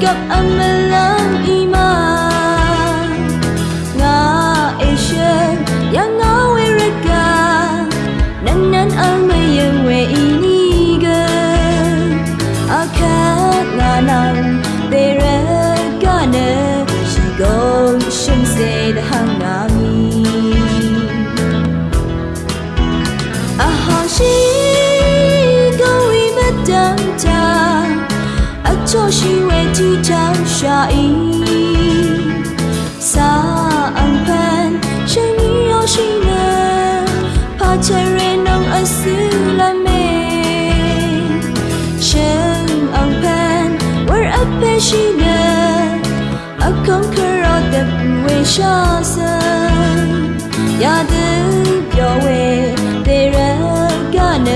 kap amalang iman. Nga Asian, yang ngawe để nanan almayang we iniga akat nganang tere gane shigong shimse da hangami shi go we madam ta 做虚伪即将下意，撒安潘生你要心呢，怕才人能安斯拉美，生安潘玩阿佩西呢，阿康克绕的不为杀生，呀的表为对人干呢，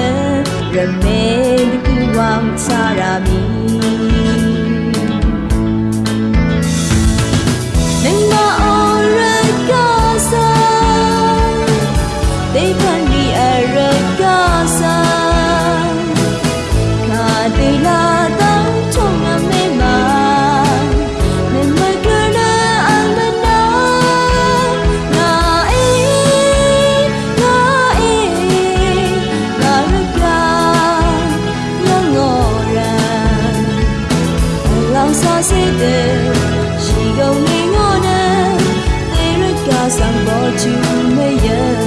就没有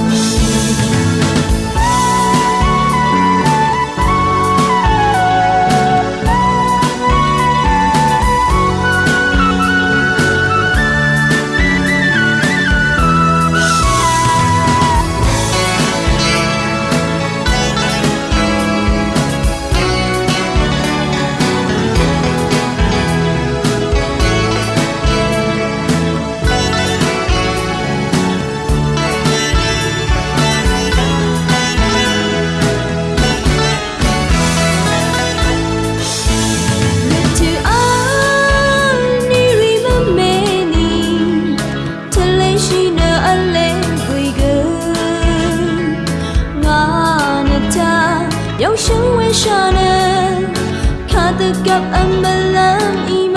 有神为啥呢？他的 gap 安不浪一。